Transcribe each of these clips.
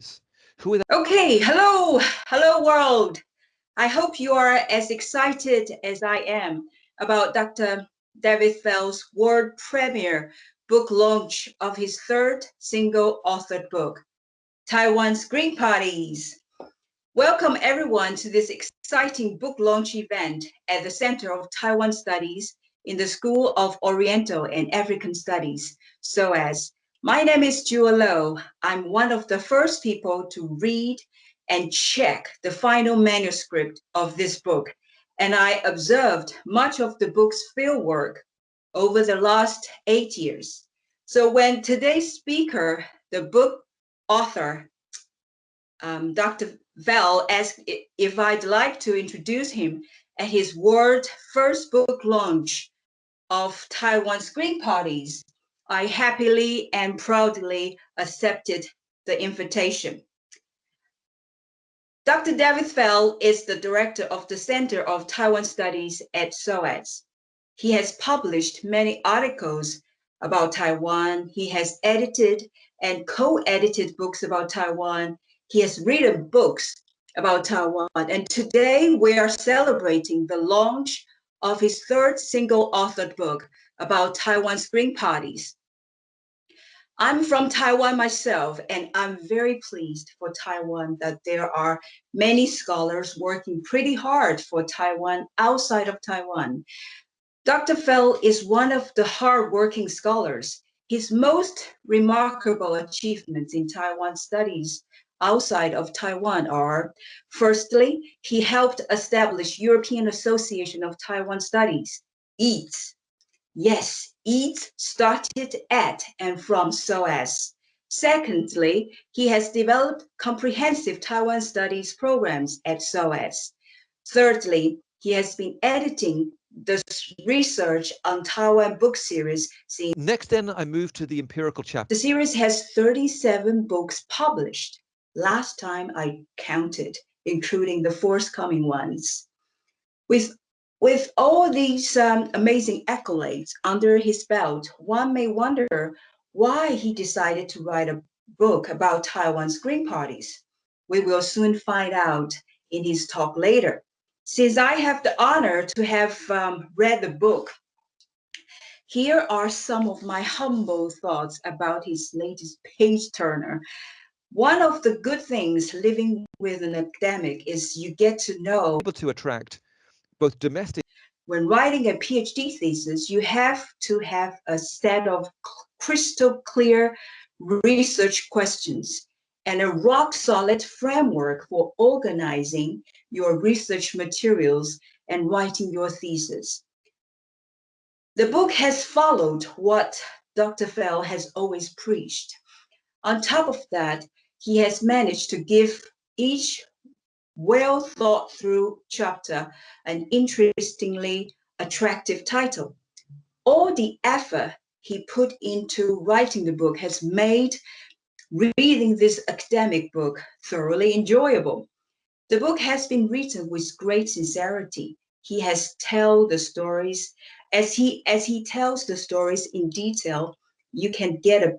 are? Okay, hello, hello world. I hope you are as excited as I am about Dr. Dafydd Fell's world premiere book launch of his third single authored book, Taiwan's Green Parties. Welcome everyone to this exciting book launch event at the Center of Taiwan Studies in the School of Oriental and African Studies, SOAS. My name is Jewel Lo. I'm one of the first people to read and check the final manuscript of this book. And I observed much of the book's fieldwork over the last eight years. So when today's speaker, the book author, um, Dr. Fell asked if I'd like to introduce him at his world first book launch of Taiwan's Green Parties, I happily and proudly accepted the invitation. Dr. Dafydd Fell is the director of the Center of Taiwan Studies at SOAS. He has published many articles about Taiwan. He has edited and co-edited books about Taiwan. He has written books about Taiwan. And today we are celebrating the launch of his third single authored book about Taiwan's Green Parties. I'm from Taiwan myself, and I'm very pleased for Taiwan that there are many scholars working pretty hard for Taiwan outside of Taiwan. Dr. Fell is one of the hardworking scholars. His most remarkable achievements in Taiwan studies outside of Taiwan are, firstly, he helped establish European Association of Taiwan Studies, EATS. Yes, EATS started at and from SOAS. Secondly, he has developed comprehensive Taiwan studies programs at SOAS. Thirdly, he has been editing the research on Taiwan book series. Next, then, I move to the empirical chapter. The series has 37 books published last time I counted, including the forthcoming ones. With, with all these um, amazing accolades under his belt, one may wonder why he decided to write a book about Taiwan's Green Parties. We will soon find out in his talk later. Since I have the honor to have um, read the book, here are some of my humble thoughts about his latest page turner. One of the good things living with an academic is you get to know able to attract both domestic when writing a PhD thesis, you have to have a set of crystal clear research questions and a rock solid framework for organizing your research materials and writing your thesis. The book has followed what Dr. Fell has always preached. On top of that, he has managed to give each well thought through chapter an interestingly attractive title. All the effort he put into writing the book has made reading this academic book thoroughly enjoyable. The book has been written with great sincerity. He has told the stories as he as he tells the stories in detail, you can get a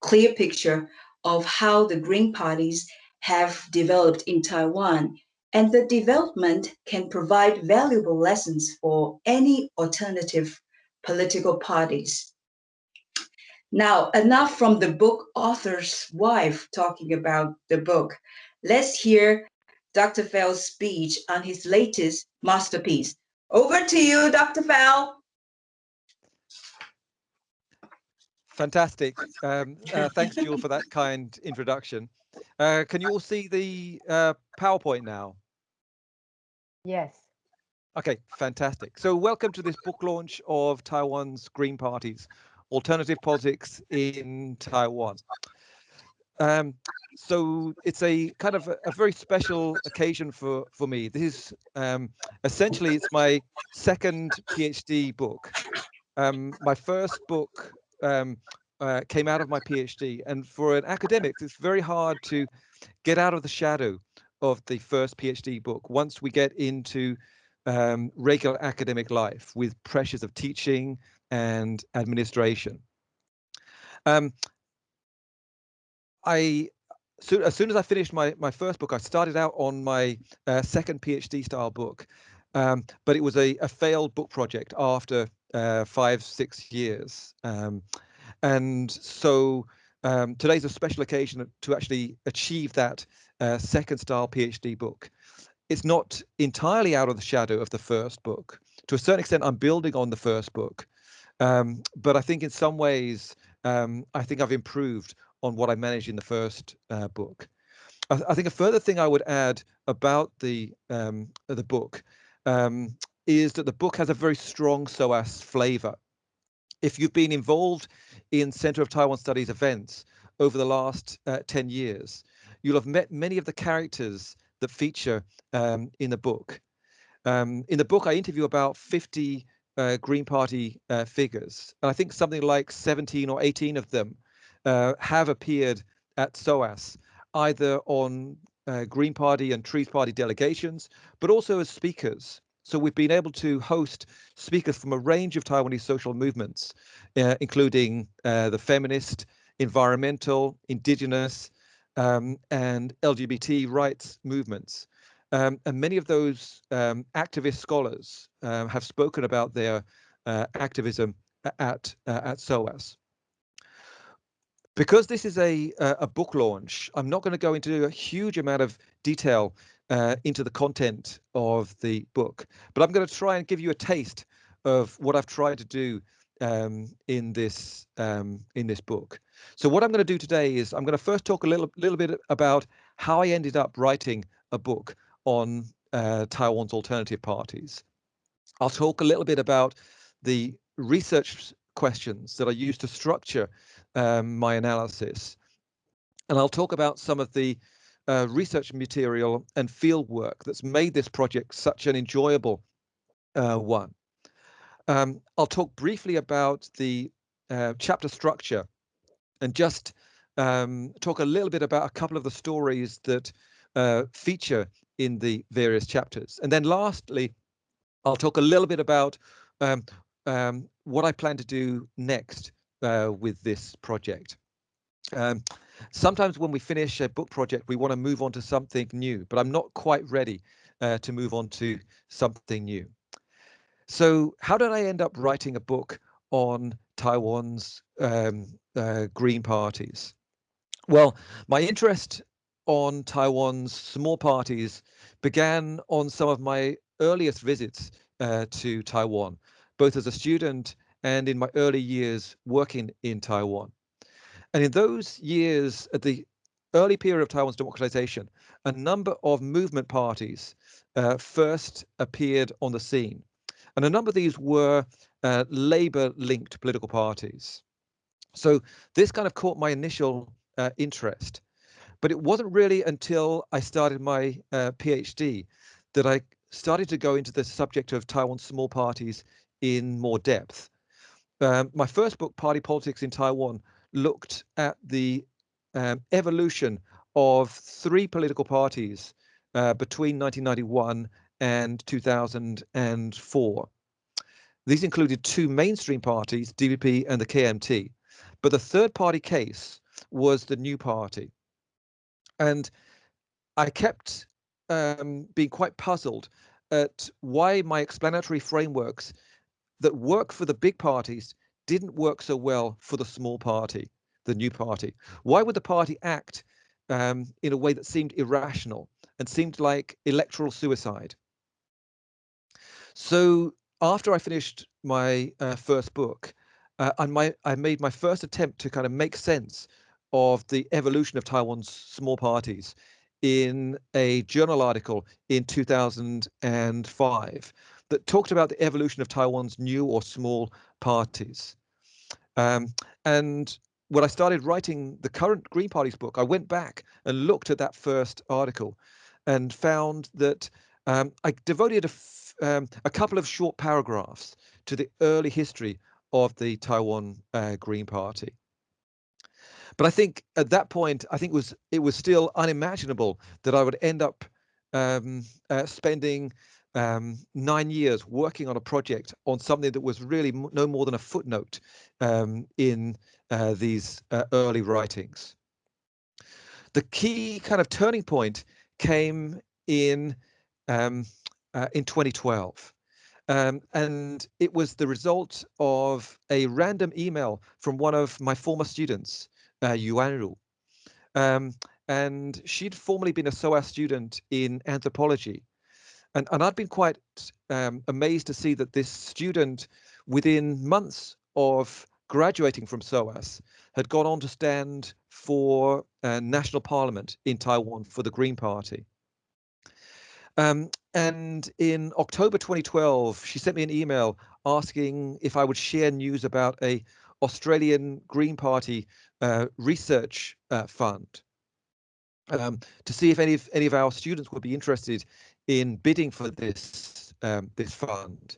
clear picture of how the Green parties have developed in Taiwan. And the development can provide valuable lessons for any alternative political parties. Now, enough from the book author's wife talking about the book. Let's hear Dr. Fell's speech on his latest masterpiece. Over to you, Dr. Fell. Fantastic. Um, uh, thanks, Jewel, for that kind introduction. Uh, can you all see the uh, PowerPoint now? Yes. Okay, fantastic. So welcome to this book launch of Taiwan's Green Parties, Alternative Politics in Taiwan. Um, so it's a kind of a, a, very special occasion for, for me. This is um, essentially, it's my second PhD book. Um, my first book um, uh, came out of my PhD. And for an academic, it's very hard to get out of the shadow of the first PhD book once we get into um, regular academic life with pressures of teaching and administration. Um, I so as soon as I finished my my first book, I started out on my uh, second PhD style book, um, but it was a, a failed book project after uh, five six years, um, and so um, today's a special occasion to actually achieve that uh, second style PhD book. It's not entirely out of the shadow of the first book. To a certain extent, I'm building on the first book, um, but I think in some ways, um, I think I've improved on what I managed in the first uh, book. I, I, think a further thing I would add about the um, the book um, is that the book has a very strong SOAS flavor. If you've been involved in Center of Taiwan Studies events over the last uh, 10 years, you'll have met many of the characters that feature um, in the book. Um, in the book, I interview about 50 uh, Green Party uh, figures, and I think something like 17 or 18 of them uh, have appeared at SOAS, either on uh, Green Party and Trees Party delegations, but also as speakers. So we've been able to host speakers from a range of Taiwanese social movements, uh, including uh, the feminist, environmental, indigenous, um, and LGBT rights movements. Um, and many of those um, activist scholars uh, have spoken about their uh, activism at uh, at SOAS. Because this is a a book launch, I'm not going to go into a huge amount of detail uh, into the content of the book, but I'm going to try and give you a taste of what I've tried to do um, in this um, in this book. So what I'm going to do today is I'm going to first talk a little little bit about how I ended up writing a book on uh, Taiwan's alternative parties. I'll talk a little bit about the research questions that I used to structure um, my analysis. And I'll talk about some of the uh, research material and field work that's made this project such an enjoyable uh, one. Um, I'll talk briefly about the uh, chapter structure and just um, talk a little bit about a couple of the stories that uh, feature in the various chapters. And then lastly, I'll talk a little bit about um, um, what I plan to do next uh, with this project. Um, sometimes when we finish a book project, we want to move on to something new, but I'm not quite ready uh, to move on to something new. So how did I end up writing a book on Taiwan's um, uh, Green parties? Well, my interest on Taiwan's small parties began on some of my earliest visits uh, to Taiwan, both as a student and in my early years working in Taiwan. And in those years, at the early period of Taiwan's democratization, a number of movement parties uh, first appeared on the scene. And a number of these were uh, labor linked political parties. So this kind of caught my initial uh, interest. But it wasn't really until I started my uh, PhD that I started to go into the subject of Taiwan's small parties in more depth. Um, my first book, Party Politics in Taiwan, looked at the um, evolution of three political parties uh, between 1991 and 2004. These included two mainstream parties, DPP and the KMT, but the third party case was the New Party. And I kept um, being quite puzzled at why my explanatory frameworks that work for the big parties didn't work so well for the small party, the new party. Why would the party act um, in a way that seemed irrational and seemed like electoral suicide? So after I finished my uh, first book, uh, and my I made my first attempt to kind of make sense of the evolution of Taiwan's small parties in a journal article in 2005 that talked about the evolution of Taiwan's new or small parties. Um, and when I started writing the current Green Party's book, I went back and looked at that first article and found that um, I devoted a, um, a couple of short paragraphs to the early history of the Taiwan uh, Green Party. But I think at that point, I think it was it was still unimaginable that I would end up um, uh, spending um, nine years working on a project on something that was really no more than a footnote um, in uh, these uh, early writings. the key kind of turning point came in um, uh, in 2012. Um, and it was the result of a random email from one of my former students, uh, Yuan Ru. Um, and she'd formerly been a SOAS student in anthropology. And, and I'd been quite um, amazed to see that this student, within months of graduating from SOAS, had gone on to stand for uh, national parliament in Taiwan for the Green Party. Um, and in October 2012, she sent me an email asking if I would share news about a Australian Green Party uh, research uh, fund um, to see if any of any of our students would be interested in bidding for this um, this fund.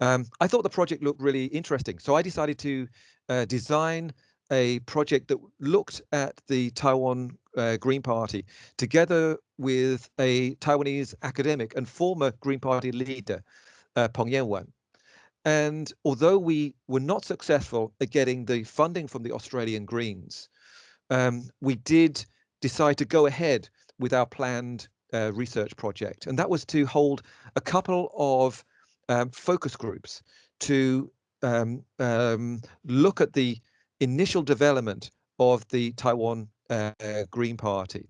Um, I thought the project looked really interesting, so I decided to uh, design a project that looked at the Taiwan uh, Green Party together with a Taiwanese academic and former Green Party leader, uh, Peng Yanwen. And although we were not successful at getting the funding from the Australian Greens, um, we did decide to go ahead with our planned uh, research project. And that was to hold a couple of um, focus groups to um, um look at the initial development of the Taiwan uh, Green Party.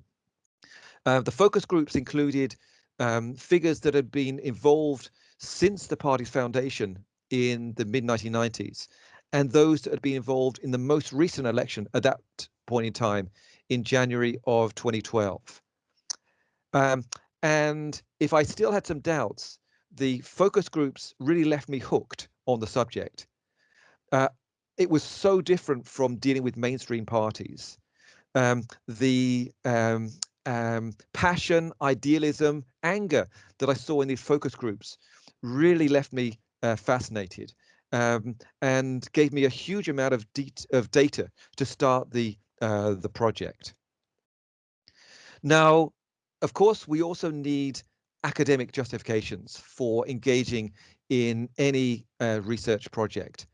Uh, the focus groups included um, figures that had been involved since the party's foundation in the mid 1990s, and those that had been involved in the most recent election at that point in time in January of 2012. Um, and if I still had some doubts, the focus groups really left me hooked on the subject. Uh, it was so different from dealing with mainstream parties. Um, the um, um, passion, idealism, anger that I saw in these focus groups really left me uh, fascinated um, and gave me a huge amount of, of data to start the uh, the project. Now, of course, we also need academic justifications for engaging in any uh, research project.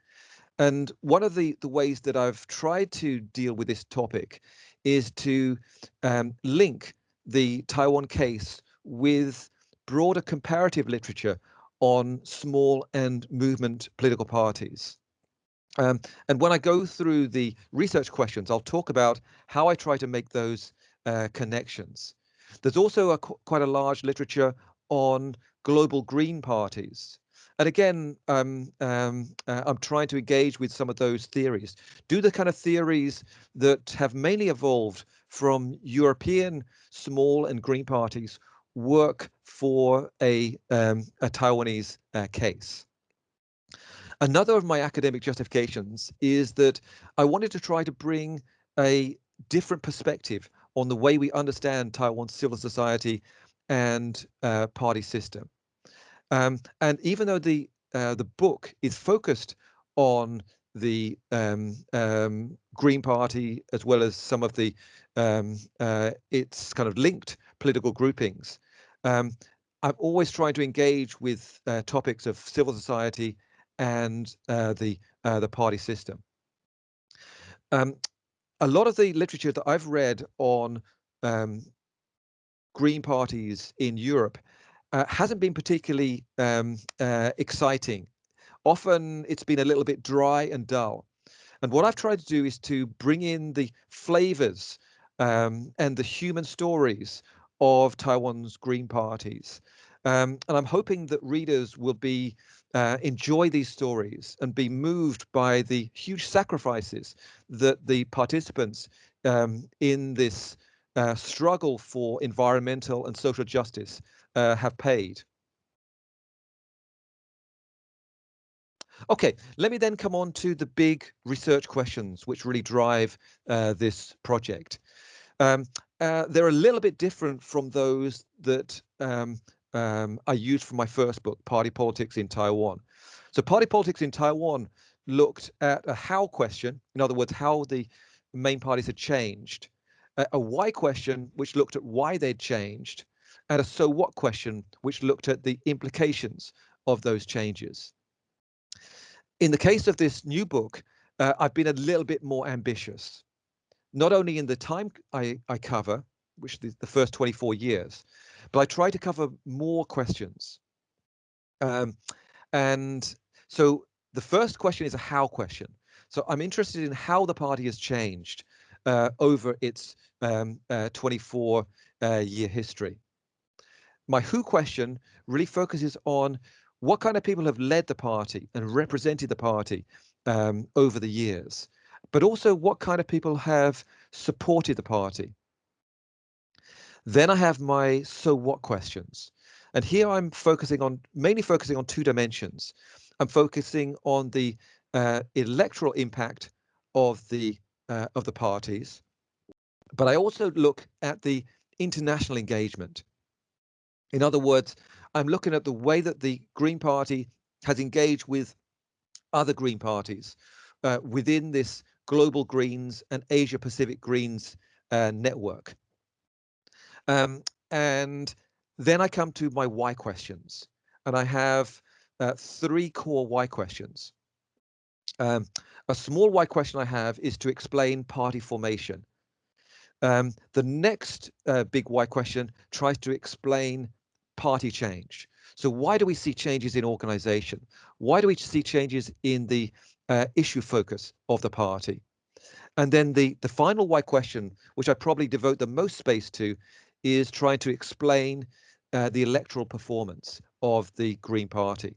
And one of the, the ways that I've tried to deal with this topic is to um, link the Taiwan case with broader comparative literature on small and movement political parties. Um, and when I go through the research questions, I'll talk about how I try to make those uh, connections. There's also a, quite a large literature on global green parties. And again, um, um, uh, I'm trying to engage with some of those theories. Do the kind of theories that have mainly evolved from European small and green parties work for a, um, a Taiwanese uh, case? Another of my academic justifications is that I wanted to try to bring a different perspective on the way we understand Taiwan's civil society and uh, party system. Um, and even though the uh, the book is focused on the um, um, Green Party as well as some of the um, uh, its kind of linked political groupings, um, I've always tried to engage with uh, topics of civil society and uh, the uh, the party system. Um, a lot of the literature that I've read on um, Green parties in Europe uh, hasn't been particularly um, uh, exciting. Often it's been a little bit dry and dull. And what I've tried to do is to bring in the flavors um, and the human stories of Taiwan's Green parties. Um, and I'm hoping that readers will be uh, enjoy these stories and be moved by the huge sacrifices that the participants um, in this uh, struggle for environmental and social justice uh, have paid. Okay, let me then come on to the big research questions which really drive uh, this project. Um, uh, they're a little bit different from those that um, um, I used for my first book, Party Politics in Taiwan. So Party Politics in Taiwan looked at a how question, in other words, how the main parties had changed, a why question, which looked at why they'd changed, and a so what question, which looked at the implications of those changes. In the case of this new book, uh, I've been a little bit more ambitious. not only in the time I, I cover, which is the first 24 years, but I try to cover more questions. Um, and so the first question is a how question. So I'm interested in how the party has changed uh, over its um, uh, 24 uh, year history. My who question really focuses on what kind of people have led the party and represented the party um, over the years, but also what kind of people have supported the party. Then I have my so what questions. And here I'm focusing on mainly focusing on two dimensions. I'm focusing on the uh, electoral impact of the uh, of the parties, but I also look at the international engagement. In other words, I'm looking at the way that the Green Party has engaged with other Green parties uh, within this global Greens and Asia Pacific Greens uh, network. Um, and then I come to my why questions, and I have uh, three core why questions. Um, a small why question I have is to explain party formation. Um, the next uh, big why question tries to explain party change. So why do we see changes in organization? Why do we see changes in the uh, issue focus of the party? And then the, the final why question, which I probably devote the most space to, is trying to explain uh, the electoral performance of the Green Party.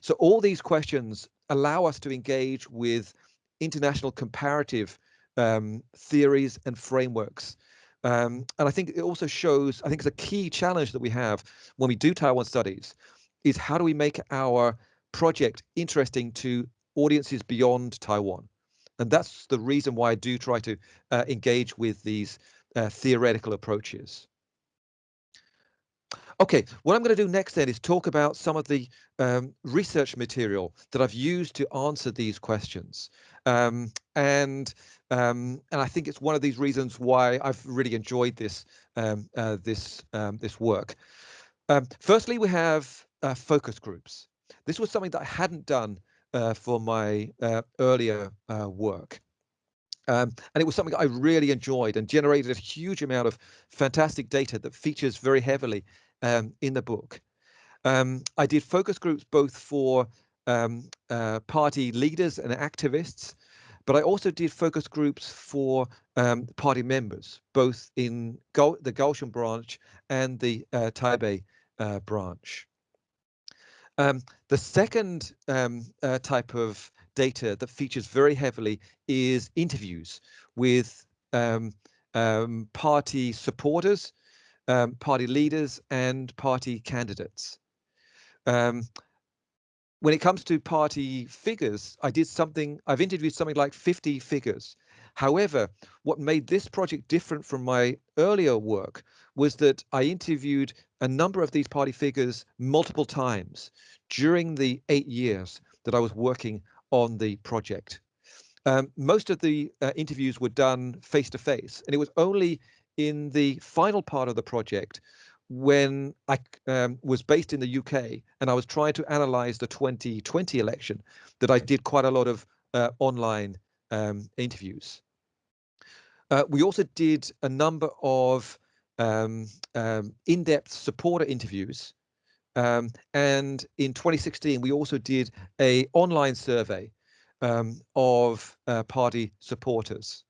So all these questions allow us to engage with international comparative um, theories and frameworks. Um, and I think it also shows, I think it's a key challenge that we have when we do Taiwan studies, is how do we make our project interesting to audiences beyond Taiwan? And that's the reason why I do try to uh, engage with these uh, theoretical approaches. Okay, what I'm going to do next then is talk about some of the um, research material that I've used to answer these questions. Um, and um, and I think it's one of these reasons why I've really enjoyed this um, uh, this um, this work. Um, firstly, we have uh, focus groups. This was something that I hadn't done uh, for my uh, earlier uh, work. Um, and it was something I really enjoyed and generated a huge amount of fantastic data that features very heavily um, in the book. Um, I did focus groups both for um, uh, party leaders and activists, but I also did focus groups for um, party members, both in the Kaohsiung branch and the uh, Taipei uh, branch. Um, the second uh, type of data that features very heavily is interviews with um, um, party supporters, um, party leaders, and party candidates. Um, when it comes to party figures, I did something, I've interviewed something like 50 figures. However, what made this project different from my earlier work was that I interviewed a number of these party figures multiple times during the eight years that I was working on the project. Um, most of the uh, interviews were done face to face, and it was only in the final part of the project when I um, was based in the UK and I was trying to analyze the 2020 election that I did quite a lot of uh, online um, interviews. Uh, we also did a number of um, um in-depth supporter interviews um, and in 2016, we also did a online survey um, of uh, party supporters.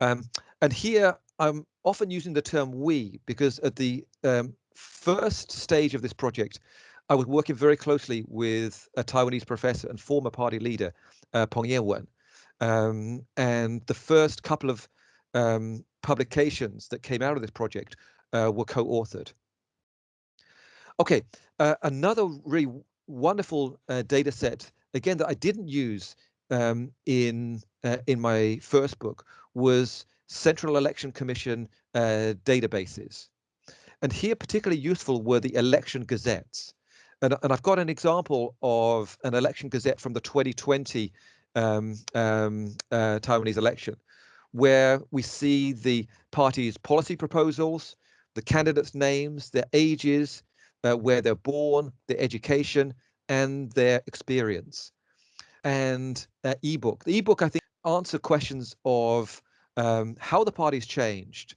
Um, and here I'm often using the term we because at the um, first stage of this project, I was working very closely with a Taiwanese professor and former party leader, uh, Peng Yanwen. Um, and the first couple of um, publications that came out of this project uh, were co-authored. Okay, uh, another really wonderful uh, data set, again, that I didn't use um, in uh, in my first book was Central Election Commission uh, databases. And here particularly useful were the election gazettes. And, and I've got an example of an election gazette from the 2020 um, um, uh, Taiwanese election, where we see the party's policy proposals, the candidates' names, their ages, uh, where they're born, their education, and their experience. And uh, ebook. The ebook, I think, answer questions of um, how the party's changed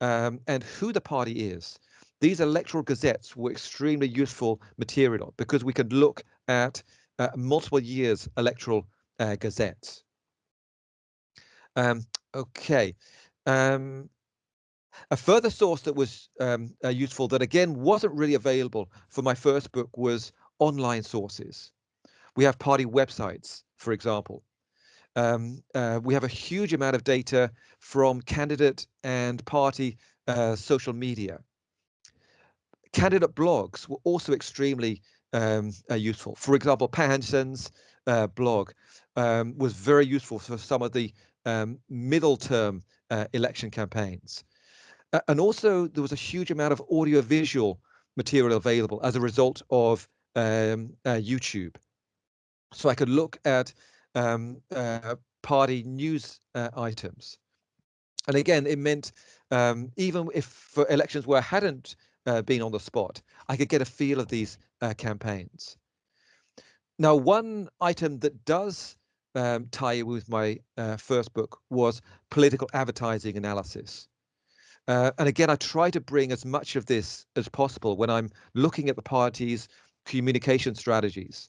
um, and who the party is. These electoral gazettes were extremely useful material because we could look at uh, multiple years electoral uh, gazettes. Um, okay. Um, a further source that was um, uh, useful that again wasn't really available for my first book was online sources. We have party websites, for example. Um, uh, we have a huge amount of data from candidate and party uh, social media. Candidate blogs were also extremely um, uh, useful. For example, Pan Hanshen's uh, blog um, was very useful for some of the um, middle term uh, election campaigns. And also there was a huge amount of audio visual material available as a result of um, uh, YouTube. So I could look at um, uh, party news uh, items. And again, it meant um, even if for elections where I hadn't uh, been on the spot, I could get a feel of these uh, campaigns. Now, one item that does um, tie with my uh, first book was political advertising analysis. Uh, and again, I try to bring as much of this as possible when I'm looking at the party's communication strategies.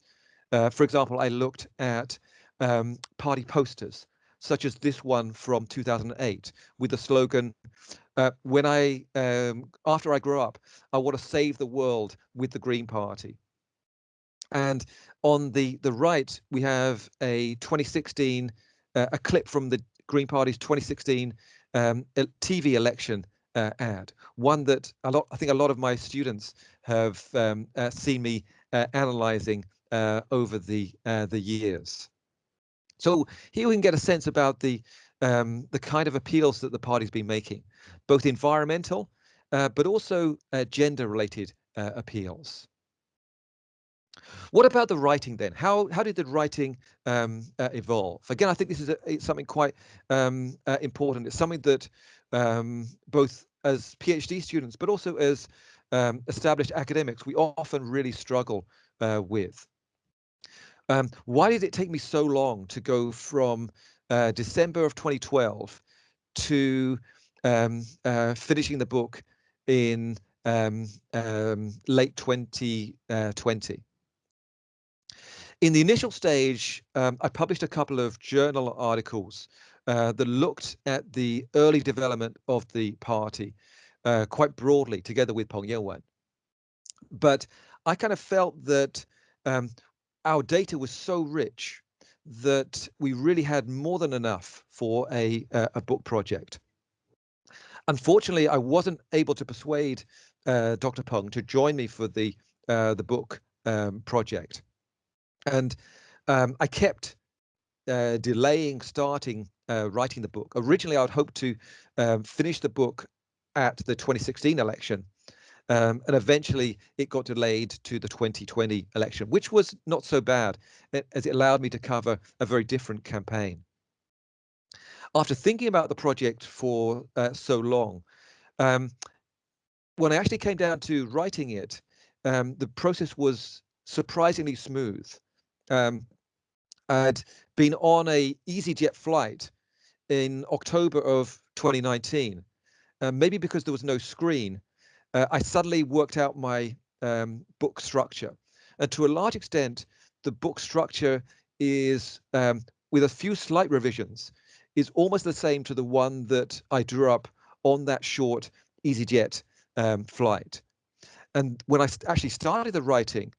Uh, for example, I looked at um, party posters, such as this one from 2008 with the slogan, uh, when I, um, after I grow up, I want to save the world with the Green Party. And on the, the right, we have a 2016, uh, a clip from the Green Party's 2016 um, TV election uh, ad, one that a lot, I think a lot of my students have um, uh, seen me uh, analyzing uh, over the the years. So here we can get a sense about the um, the kind of appeals that the party's been making, both environmental, uh, but also uh, gender-related uh, appeals. What about the writing then? How how did the writing um, uh, evolve? Again, I think this is a, something quite um, uh, important. It's something that um, both as PhD students, but also as um, established academics, we often really struggle uh, with. Um, why did it take me so long to go from uh, December of 2012 to um, uh, finishing the book in um, um late 2020? Uh, in the initial stage, um, I published a couple of journal articles uh, that looked at the early development of the party uh, quite broadly together with Peng Yanwen. But I kind of felt that um, our data was so rich that we really had more than enough for a, a book project. Unfortunately, I wasn't able to persuade uh, Dr. Peng to join me for the uh, the book um, project, and um, I kept uh, delaying starting uh, writing the book. Originally, I would hope to um, finish the book at the 2016 election, um, and eventually it got delayed to the 2020 election, which was not so bad as it allowed me to cover a very different campaign. After thinking about the project for uh, so long, um, when I actually came down to writing it, um, the process was surprisingly smooth. Um, I'd been on a EasyJet flight in October of 2019, uh, maybe because there was no screen uh, I suddenly worked out my um, book structure. And to a large extent, the book structure is, um, with a few slight revisions, is almost the same to the one that I drew up on that short EasyJet um, flight. And when I actually started the writing,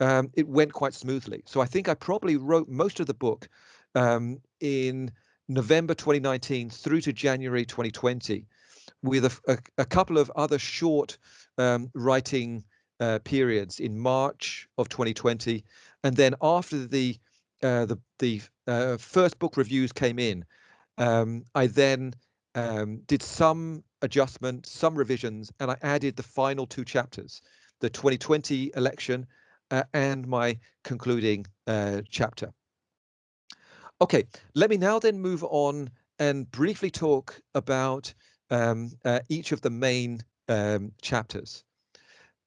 um, it went quite smoothly. So I think I probably wrote most of the book um, in November 2019 through to January 2020 with a, a, a couple of other short um, writing uh, periods in March of 2020, and then after the uh, the the uh, first book reviews came in, um, I then um, did some adjustment, some revisions, and I added the final two chapters, the 2020 election uh, and my concluding uh, chapter. Okay, let me now then move on and briefly talk about um, uh, each of the main um, chapters.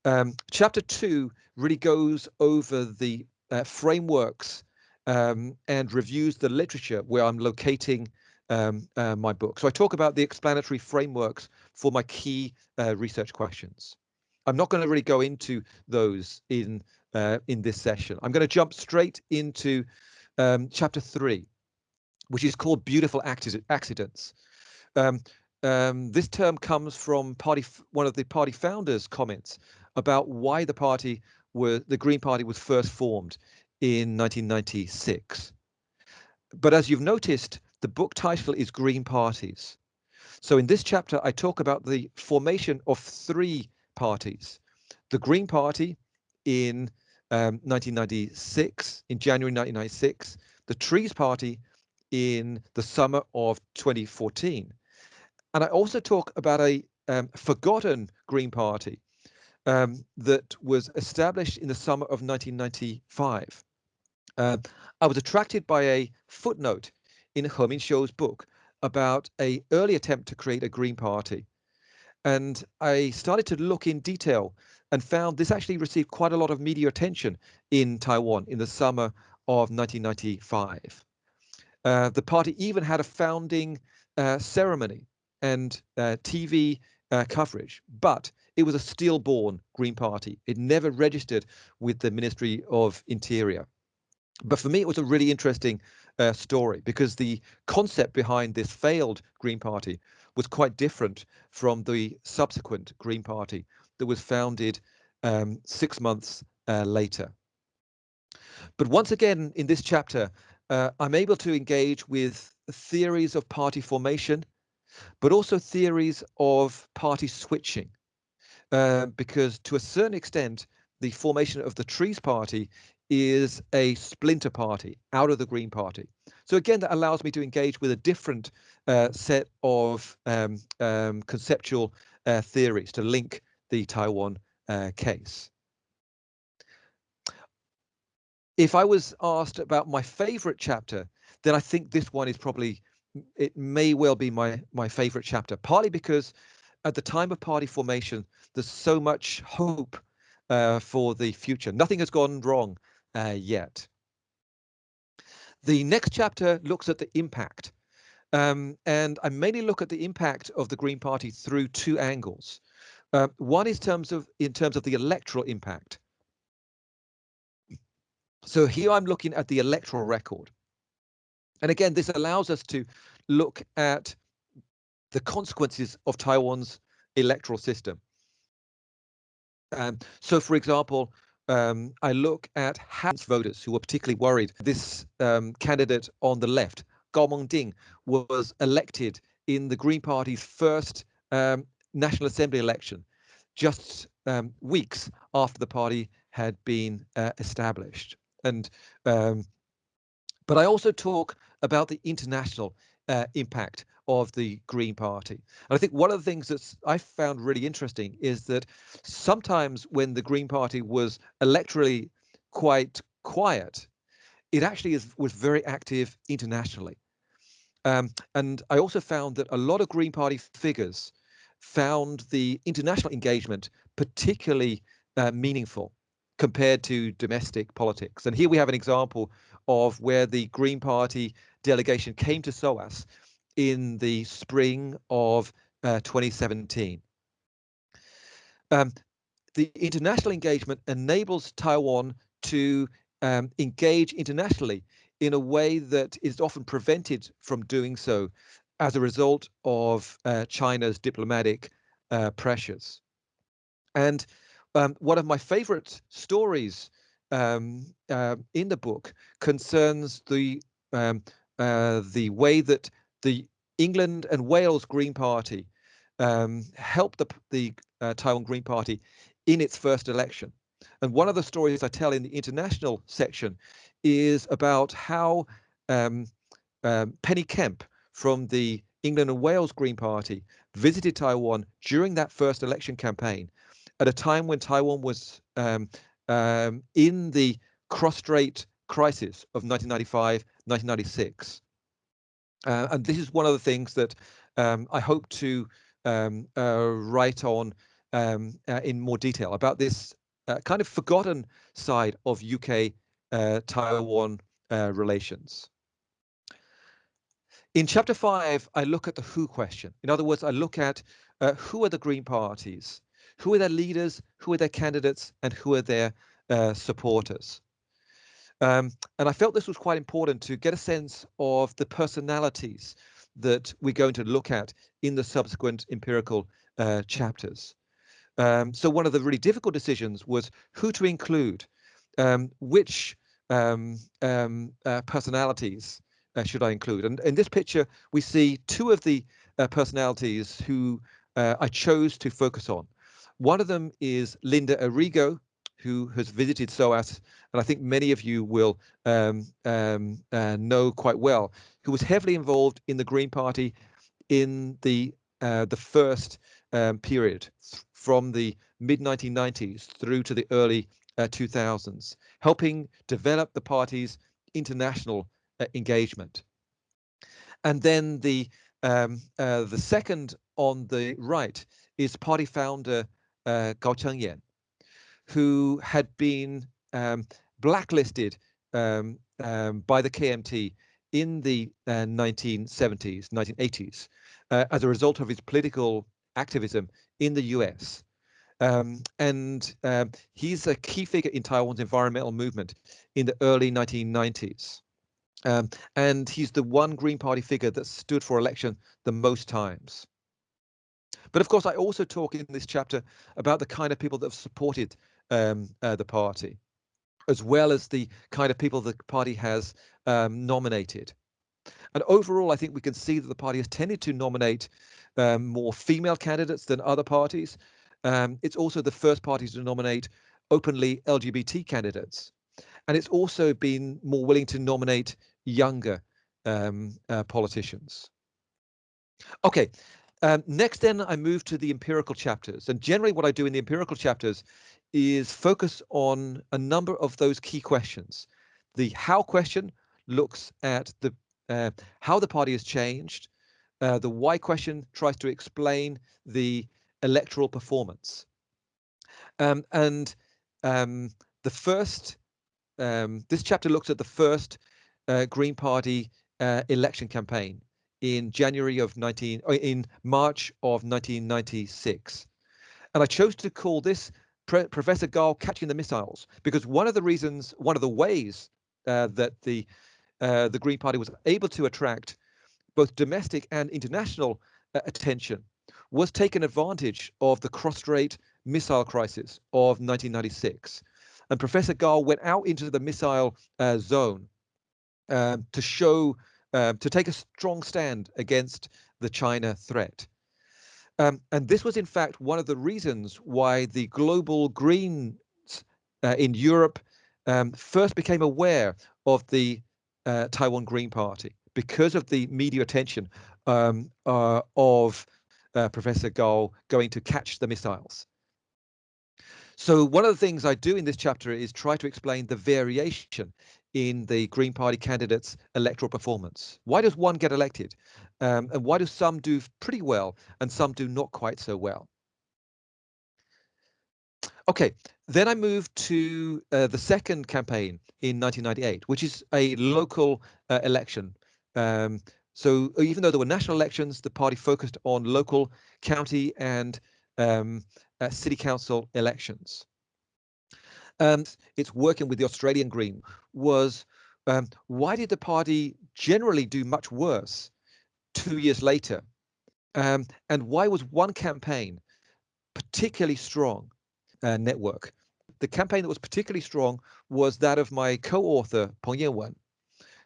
Um, chapter two really goes over the uh, frameworks um, and reviews the literature where I'm locating um, uh, my book. So I talk about the explanatory frameworks for my key uh, research questions. I'm not going to really go into those in uh, in this session. I'm going to jump straight into um, chapter three, which is called Beautiful Accidents. Um, um, this term comes from party one of the party founders' comments about why the party were the Green Party was first formed in 1996. But as you've noticed, the book title is Green Parties. So in this chapter, I talk about the formation of three parties. The Green Party in um, 1996, in January 1996, the Trees Party in the summer of 2014. And I also talk about a um, forgotten Green Party um, that was established in the summer of 1995. Uh, I was attracted by a footnote in He Mingxiu's book about a early attempt to create a Green Party. And I started to look in detail and found this actually received quite a lot of media attention in Taiwan in the summer of 1995. Uh, the party even had a founding uh, ceremony and uh, TV uh, coverage, but it was a stillborn Green Party. It never registered with the Ministry of Interior. But for me, it was a really interesting uh, story because the concept behind this failed Green Party was quite different from the subsequent Green Party that was founded um, six months uh, later. But once again, in this chapter, uh, I'm able to engage with theories of party formation, but also theories of party switching. Uh, because to a certain extent, the formation of the Trees Party is a splinter party out of the Green Party. So again, that allows me to engage with a different uh, set of um, um, conceptual uh, theories to link the Taiwan uh, case. If I was asked about my favorite chapter, then I think this one is probably, it may well be my, my favorite chapter, partly because at the time of party formation, there's so much hope uh, for the future. Nothing has gone wrong uh, yet. The next chapter looks at the impact. Um, and I mainly look at the impact of the Green Party through two angles. Uh, one is terms of in terms of the electoral impact. So here I'm looking at the electoral record. And again, this allows us to look at the consequences of Taiwan's electoral system. Um, so, for example, um, I look at Hans voters who were particularly worried. This um, candidate on the left, Gao Mengding, was elected in the Green Party's first um, National Assembly election, just um, weeks after the party had been uh, established. And um, but I also talk about the international uh, impact of the Green Party. And I think one of the things that I found really interesting is that sometimes when the Green Party was electorally quite quiet, it actually is, was very active internationally. Um, and I also found that a lot of Green Party figures found the international engagement particularly uh, meaningful compared to domestic politics. And here we have an example of where the Green Party delegation came to SOAS in the spring of uh, 2017. Um, the international engagement enables Taiwan to um, engage internationally in a way that is often prevented from doing so as a result of uh, China's diplomatic uh, pressures. And um, one of my favorite stories um, uh, in the book concerns the um, uh, the way that the England and Wales Green Party um, helped the, the uh, Taiwan Green Party in its first election. And one of the stories I tell in the international section is about how um, Penny Kemp from the England and Wales Green Party visited Taiwan during that first election campaign at a time when Taiwan was um, um, in the cross-strait crisis of 1995, 1996. Uh, and this is one of the things that um, I hope to um, uh, write on um, uh, in more detail about this uh, kind of forgotten side of UK uh, uh, relations. In chapter five, I look at the who question. In other words, I look at uh, who are the Green parties, who are their leaders, who are their candidates, and who are their uh, supporters. Um, and I felt this was quite important to get a sense of the personalities that we're going to look at in the subsequent empirical uh, chapters. Um, so one of the really difficult decisions was who to include, um, which um, um uh, personalities uh, should I include. And in this picture, we see two of the uh, personalities who uh, I chose to focus on. One of them is Linda Arrigo, who has visited SOAS, and I think many of you will um, um, uh, know quite well, who was heavily involved in the Green Party in the uh, the first um, period from the mid 1990s through to the early uh, 2000s, helping develop the party's international uh, engagement. And then the um, uh, the second on the right is party founder uh, Gao Chengyan, who had been um, blacklisted um, um, by the KMT in the uh, 1970s, 1980s, uh, as a result of his political activism in the US. Um, and um, he's a key figure in Taiwan's environmental movement in the early 1990s. Um, and he's the one Green Party figure that stood for election the most times. But of course, I also talk in this chapter about the kind of people that have supported um, uh, the party, as well as the kind of people the party has um, nominated. And overall, I think we can see that the party has tended to nominate um, more female candidates than other parties. Um, it's also the first party to nominate openly LGBT candidates. And it's also been more willing to nominate younger um, uh, politicians. Okay, um, next then I move to the empirical chapters. And generally what I do in the empirical chapters is focus on a number of those key questions. The how question looks at the uh, how the party has changed. Uh, the why question tries to explain the electoral performance. Um, and um, the first, um, this chapter looks at the first uh, Green Party uh, election campaign in January of 19, uh, in March of 1996. And I chose to call this Pre Professor Gao catching the missiles because one of the reasons, one of the ways uh, that the uh, the Green Party was able to attract both domestic and international uh, attention was taking advantage of the cross-strait missile crisis of 1996. And Professor Gao went out into the missile uh, zone um, to show, um, to take a strong stand against the China threat. Um, and this was, in fact, one of the reasons why the global Greens uh, in Europe um, first became aware of the uh, Taiwan Green Party because of the media attention um, uh, of uh, Professor Gao going to catch the missiles. So one of the things I do in this chapter is try to explain the variation in the Green Party candidates' electoral performance. Why does one get elected? Um, and why do some do pretty well and some do not quite so well? Okay, then I moved to uh, the second campaign in 1998, which is a local uh, election. Um, so even though there were national elections, the party focused on local, county, and um, uh, city council elections and it's working with the Australian Green was um, why did the party generally do much worse two years later? Um, and why was one campaign particularly strong uh, network? The campaign that was particularly strong was that of my co-author Peng Yanwen,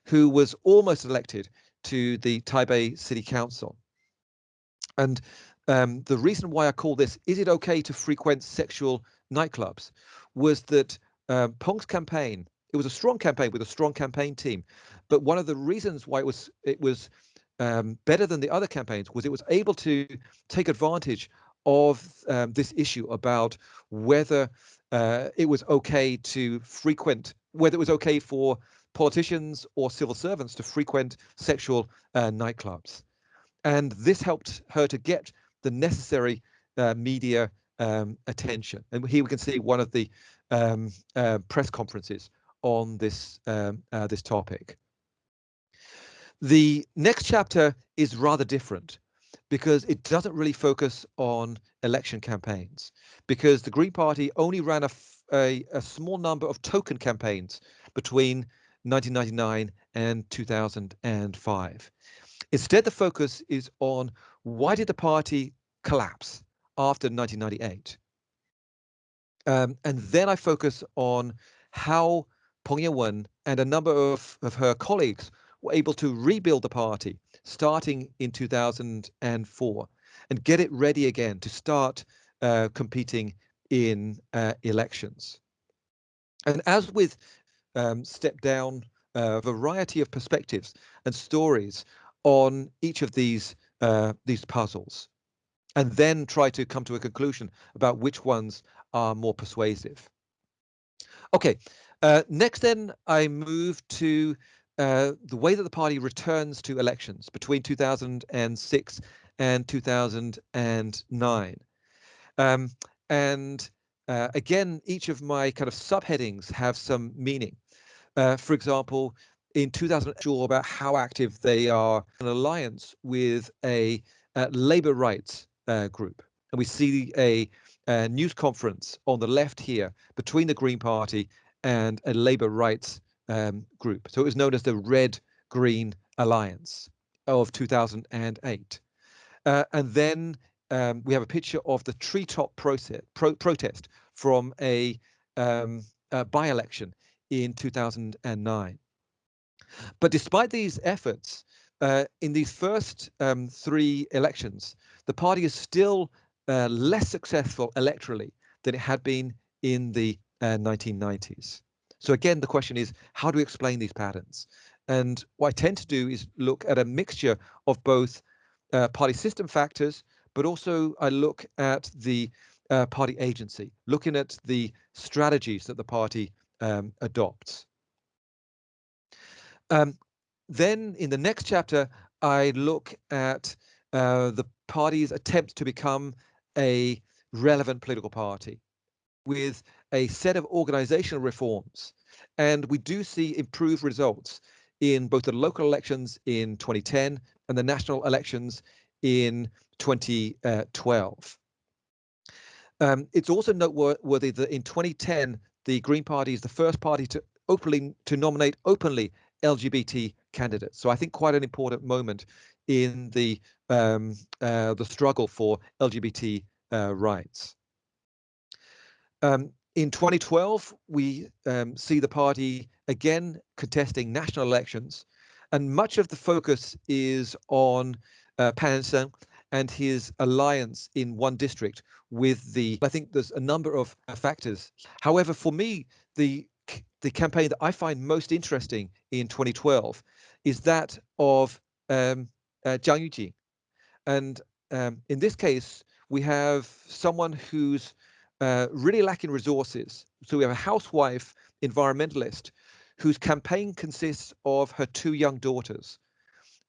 who was almost elected to the Taipei City Council. And um, the reason why I call this, is it okay to frequent sexual nightclubs? Was that um, Peng's campaign, it was a strong campaign with a strong campaign team, but one of the reasons why it was it was um, better than the other campaigns was it was able to take advantage of um, this issue about whether uh, it was okay to frequent, whether it was okay for politicians or civil servants to frequent sexual uh, nightclubs. And this helped her to get the necessary uh, media um, attention. And here we can see one of the um, uh, press conferences on this um, uh, this topic. The next chapter is rather different because it doesn't really focus on election campaigns because the Green Party only ran a, a, a small number of token campaigns between 1999 and 2005. Instead, the focus is on why did the party collapse after 1998? Um, and then I focus on how Peng Yan-wen and a number of, of her colleagues were able to rebuild the party starting in 2004 and get it ready again to start uh, competing in uh, elections. And as with um, Step Down, a uh, variety of perspectives and stories on each of these uh, these puzzles, and then try to come to a conclusion about which ones are more persuasive. Okay, uh, next then I move to uh, the way that the party returns to elections between 2006 and 2009. Um, and uh, again, each of my kind of subheadings have some meaning. Uh, for example, in 2000, sure about how active they are an alliance with a uh, labor rights uh, group. And we see a, a, news conference on the left here between the Green Party and a labor rights um, group. So it was known as the Red Green Alliance of 2008. Uh, and then um, we have a picture of the treetop process, pro protest from a, um, a by-election in 2009. But despite these efforts, uh, in these first um, three elections, the party is still uh, less successful electorally than it had been in the uh, 1990s. So again, the question is, how do we explain these patterns? And what I tend to do is look at a mixture of both uh, party system factors, but also I look at the uh, party agency, looking at the strategies that the party um, adopts. Um, then in the next chapter, I look at uh, the party's attempt to become a relevant political party with a set of organizational reforms. And we do see improved results in both the local elections in 2010 and the national elections in 2012. Um, it's also noteworthy that in 2010, the Green Party is the first party to openly to nominate openly LGBT candidates. So I think quite an important moment in the um, uh, the struggle for LGBT uh, rights. Um, in 2012, we um, see the party again contesting national elections, and much of the focus is on uh, Pan Seng and his alliance in one district with the. I think there's a number of factors. However, for me, the the campaign that I find most interesting in 2012 is that of um, uh, Jiang Yujing. And um, in this case, we have someone who's uh, really lacking resources. So we have a housewife environmentalist whose campaign consists of her two young daughters.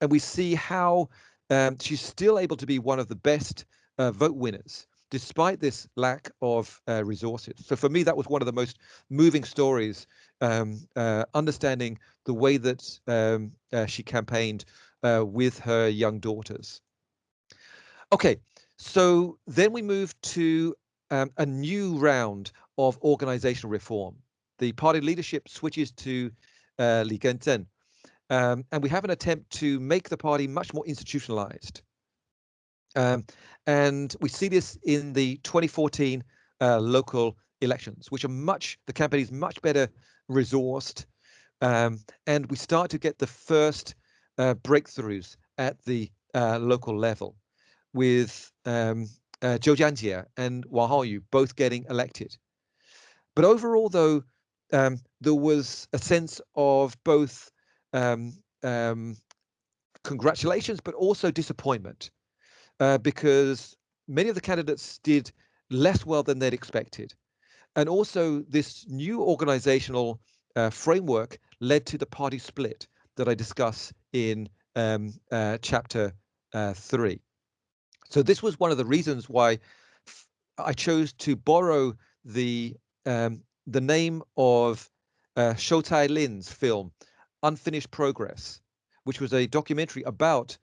And we see how um, she's still able to be one of the best uh, vote winners despite this lack of uh, resources. So for me, that was one of the most moving stories, um, uh, understanding the way that um, uh, she campaigned uh, with her young daughters. Okay, so then we move to um, a new round of organizational reform. The party leadership switches to uh, Li Genzhen, um, and we have an attempt to make the party much more institutionalized. Um, and we see this in the 2014 uh, local elections, which are much, the campaign is much better resourced. Um, and we start to get the first uh, breakthroughs at the uh, local level with um, uh, Zhou Jianjie and Wang Haoyu both getting elected. But overall, though, um, there was a sense of both um, um, congratulations, but also disappointment uh, because many of the candidates did less well than they'd expected. And also this new organizational uh, framework led to the party split that I discuss in um, uh, chapter uh, three. So this was one of the reasons why I chose to borrow the um, the name of uh, Lin's film Unfinished Progress, which was a documentary about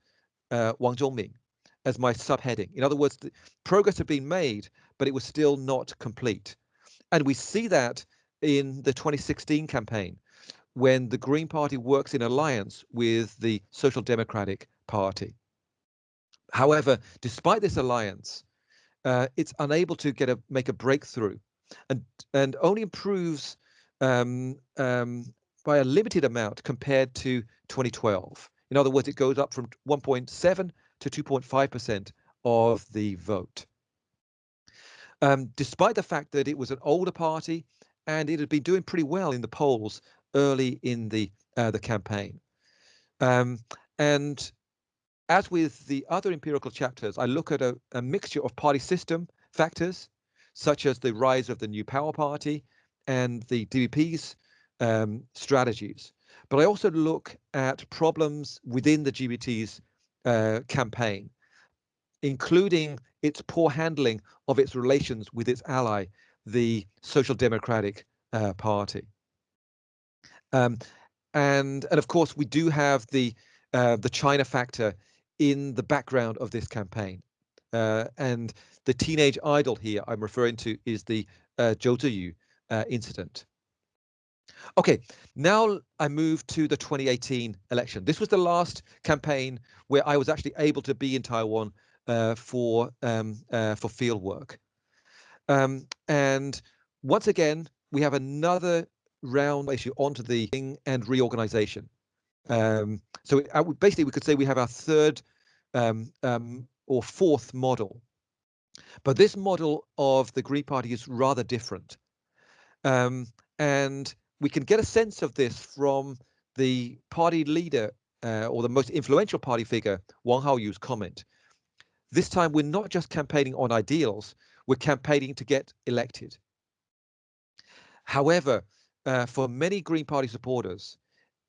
uh, Wang Zhongming as my subheading. In other words, progress had been made, but it was still not complete. And we see that in the 2016 campaign when the Green Party works in alliance with the Social Democratic Party. However, despite this alliance, uh, it's unable to get a make a breakthrough, and and only improves um, um, by a limited amount compared to 2012. In other words, it goes up from 1.7 to 2.5% of the vote. Um, despite the fact that it was an older party and it had been doing pretty well in the polls early in the uh, the campaign. Um, and as with the other empirical chapters, I look at a, a mixture of party system factors, such as the rise of the New Power Party and the DPP's um, strategies. But I also look at problems within the GPT's uh, campaign, including its poor handling of its relations with its ally, the Social Democratic uh, Party. Um, and and of course, we do have the uh, the China factor in the background of this campaign. Uh, and the teenage idol here I'm referring to is the uh, Ziyu uh, incident. Okay, now I move to the 2018 election. This was the last campaign where I was actually able to be in Taiwan uh, for um, uh, for field work. Um, and once again, we have another round issue onto the thing and reorganization. Um, so it, basically, we could say we have our third um, um, or fourth model. But this model of the Green Party is rather different. Um, and we can get a sense of this from the party leader uh, or the most influential party figure, Wang Haoyu's comment. This time, we're not just campaigning on ideals, we're campaigning to get elected. However, uh, for many Green Party supporters,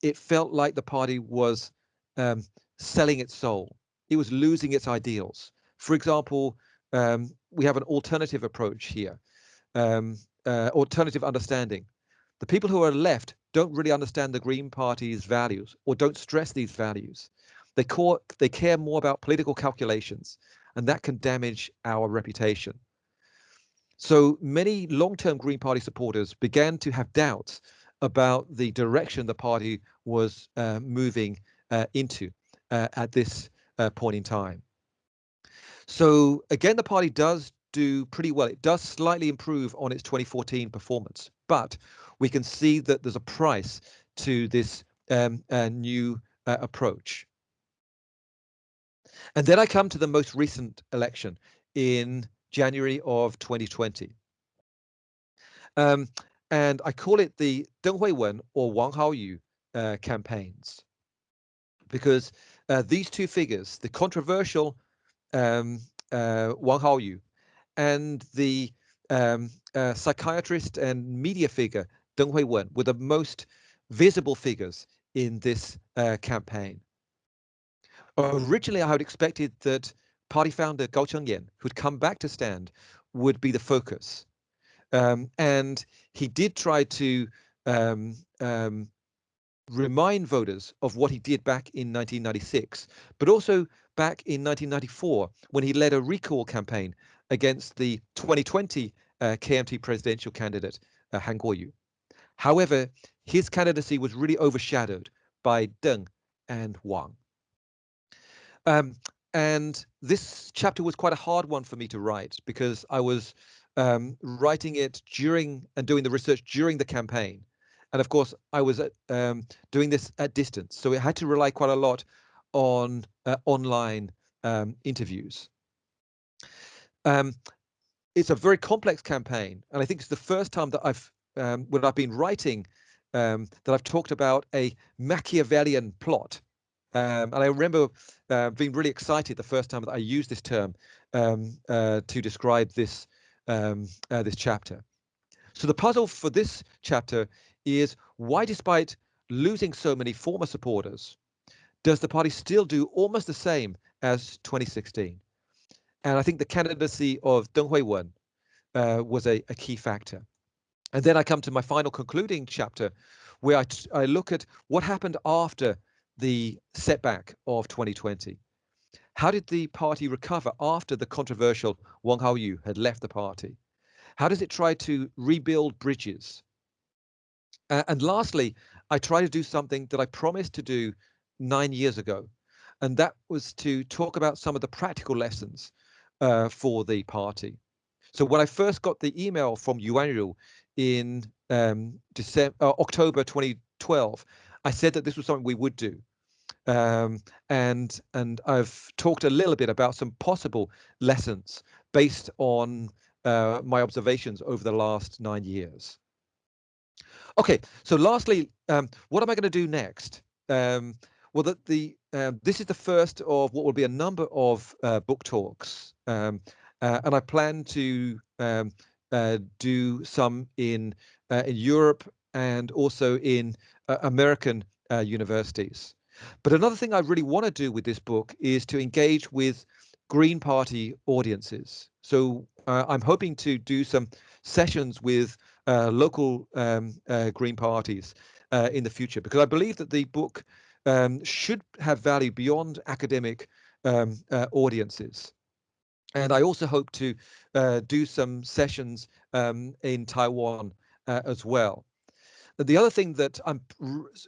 it felt like the party was um, selling its soul. It was losing its ideals. For example, um, we have an alternative approach here, um, uh, alternative understanding. The people who are left don't really understand the Green Party's values or don't stress these values. They, call, they care more about political calculations, and that can damage our reputation. So many long-term Green Party supporters began to have doubts about the direction the party was uh, moving uh, into uh, at this uh, point in time. So again, the party does do pretty well. It does slightly improve on its 2014 performance, but we can see that there's a price to this um, uh, new approach. And then I come to the most recent election in January of 2020. Um, and I call it the Deng Huiwen or Wang Haoyu uh, campaigns because uh, these two figures, the controversial um, uh, Wang Haoyu and the um, uh, psychiatrist and media figure Deng Huiwen, were the most visible figures in this uh, campaign. Originally, I had expected that party founder Gao Chengyan, who'd come back to stand, would be the focus. Um, and he did try to um, um, remind voters of what he did back in 1996, but also back in 1994 when he led a recall campaign against the 2020 uh, KMT presidential candidate uh, Han Kuo-yu. However, his candidacy was really overshadowed by Deng and Wang. Um, and this chapter was quite a hard one for me to write because I was um, writing it during and doing the research during the campaign. And of course, I was at, um, doing this at distance. So I had to rely quite a lot on uh, online um, interviews. Um, it's a very complex campaign. And I think it's the first time that I've, um, when I've been writing, um, that I've talked about a Machiavellian plot um, and I remember uh, being really excited the first time that I used this term um, uh, to describe this um, uh, this chapter. So the puzzle for this chapter is why, despite losing so many former supporters, does the party still do almost the same as 2016? And I think the candidacy of Deng Huiwen uh, was a, a key factor. And then I come to my final concluding chapter where I, I look at what happened after the setback of 2020. How did the party recover after the controversial Wang Haoyu had left the party? How does it try to rebuild bridges? Uh, and lastly, I try to do something that I promised to do nine years ago, and that was to talk about some of the practical lessons uh, for the party. So when I first got the email from Yuan in um, December, uh, October 2012, I said that this was something we would do. Um, and and I've talked a little bit about some possible lessons based on uh, my observations over the last nine years. Okay, so lastly, um, what am I going to do next? Um, well, the, the uh, this is the first of what will be a number of uh, book talks, um, uh, and I plan to um, uh, do some in uh, in Europe and also in American universities. But another thing I really want to do with this book is to engage with Green Party audiences. So I'm hoping to do some sessions with uh, local um, uh, green parties uh, in the future because I believe that the book um, should have value beyond academic um, audiences. And I also hope to do some sessions um, in Taiwan as well. The other thing that I'm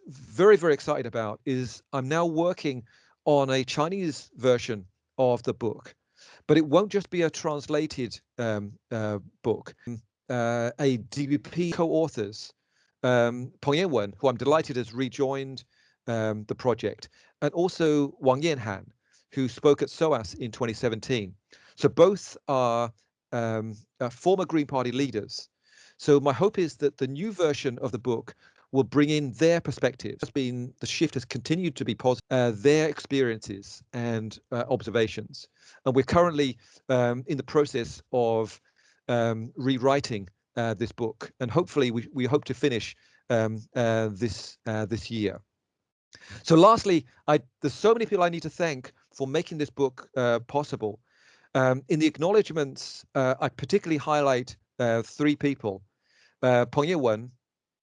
very, very excited about is I'm now working on a Chinese version of the book, but it won't just be a translated um, uh, book uh, a DBP co-authors, um, Peng Yanwen, who I'm delighted has rejoined um, the project, and also Wang Yanhan, who spoke at SOAS in 2017. So both are um, uh, former Green Party leaders. So my hope is that the new version of the book will bring in their perspectives. Has been the shift has continued to be positive, uh, their experiences and uh, observations, and we're currently um, in the process of um, rewriting uh, this book, and hopefully we, we hope to finish um, uh, this uh, this year. So lastly, I, there's so many people I need to thank for making this book uh, possible. Um, in the acknowledgements, I particularly highlight uh, three people, Peng Yanwen,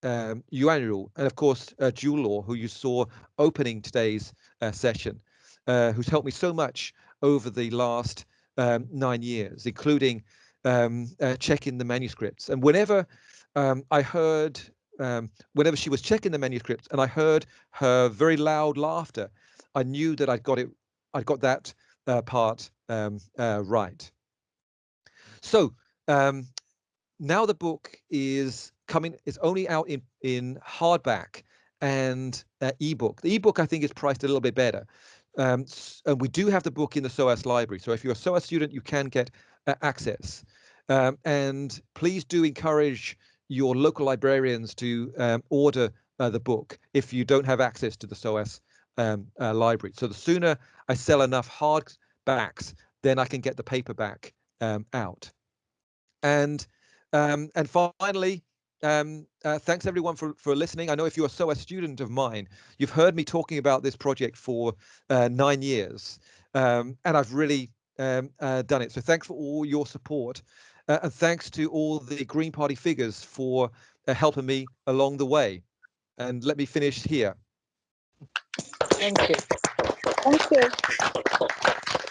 um, Yuan Ru, and of course, uh, Law, who you saw opening today's session, who's helped me so much over the last um, nine years, including um, uh, checking the manuscripts. And whenever um, I heard, um, whenever she was checking the manuscripts and I heard her very loud laughter, I knew that I'd got it, I'd got that uh, part um, uh, right. So um, now the book is coming, it's only out in, in hardback and uh, ebook. The ebook I think is priced a little bit better. Um, and we do have the book in the SOAS library. So if you're a SOAS student, you can get uh, access. Um, and please do encourage your local librarians to um, order uh, the book if you don't have access to the SOAS um, uh, library. So the sooner I sell enough hardbacks, then I can get the paperback um, out. And um, and finally, um, uh, thanks everyone for, for listening. I know if you're SOAS student of mine, you've heard me talking about this project for uh, nine years, um, and I've really um, uh, done it. So thanks for all your support. Uh, and thanks to all the Green Party figures for uh, helping me along the way. And let me finish here. Thank you. Thank you.